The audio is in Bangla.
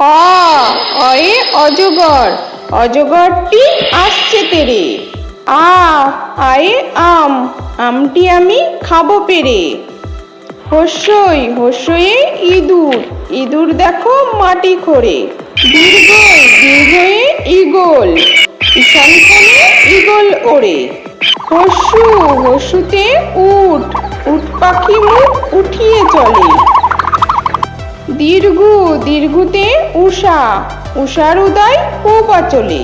অ অয়ে অজগর। অজগরটি আসছে তেরে। আ, আয়ে আম। আমটি আমি খাব পেরে। হস্যই হস্যয়ে ইঁদুর। ইঁদুর দেখো মাটি খোঁড়ে দীর্ঘই দীর্ঘয়ে ইগল ঈশান কোণে ইগল ওড়ে। হস্যু, হস্যুতে উট। উট পাখি মুখ উঠিয়ে চলে। দীর্ঘ, দীর্ঘতে উষা উষার উদয় পূর্বাচলে